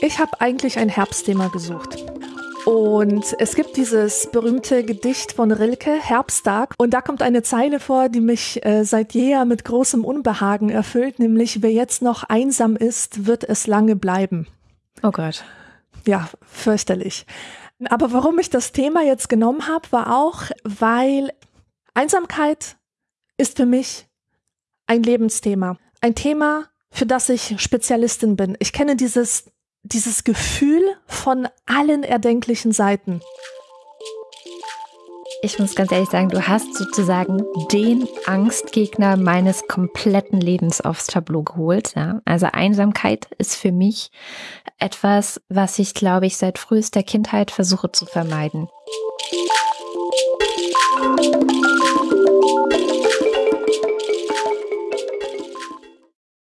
Ich habe eigentlich ein Herbstthema gesucht. Und es gibt dieses berühmte Gedicht von Rilke, Herbsttag. Und da kommt eine Zeile vor, die mich äh, seit jeher mit großem Unbehagen erfüllt, nämlich wer jetzt noch einsam ist, wird es lange bleiben. Oh Gott. Ja, fürchterlich. Aber warum ich das Thema jetzt genommen habe, war auch, weil Einsamkeit ist für mich ein Lebensthema. Ein Thema, für das ich Spezialistin bin. Ich kenne dieses dieses Gefühl von allen erdenklichen Seiten. Ich muss ganz ehrlich sagen, du hast sozusagen den Angstgegner meines kompletten Lebens aufs Tableau geholt. Ja? Also Einsamkeit ist für mich etwas, was ich, glaube ich, seit frühester Kindheit versuche zu vermeiden.